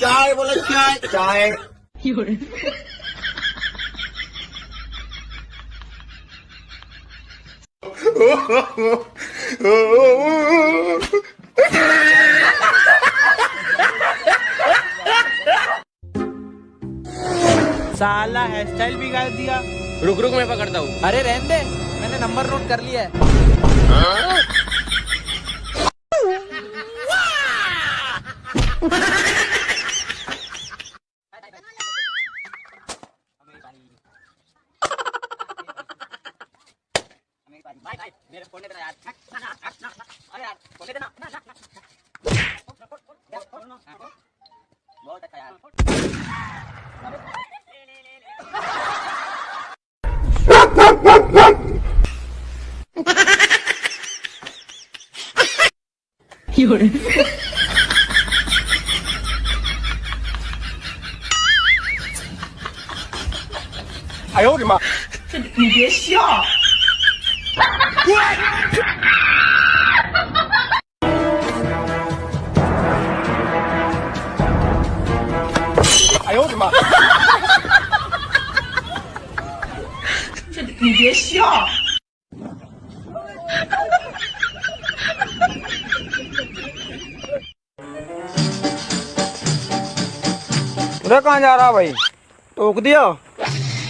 چائے বলে چائے چائے۔ سالہ ہیئر اسٹائل بگاڑ دیا رک رک میں پکڑتا ہوں ارے رہن دے میں نے نمبر نوٹ کر لیا ہے آو ریماسیہ 哎呦我的妈！这你别笑。ادھر کہاں جا رہا بھائی ٹوک دیا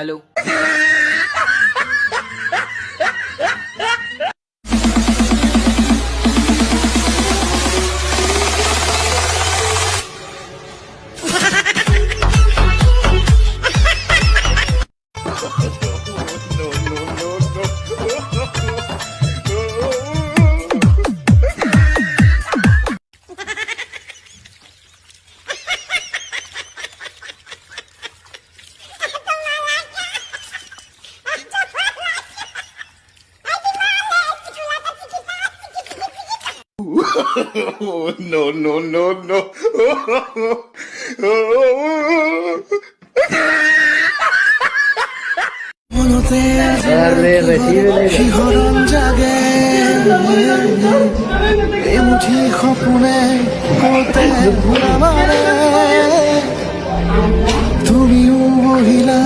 ہلو نم جگے تمو مہیلا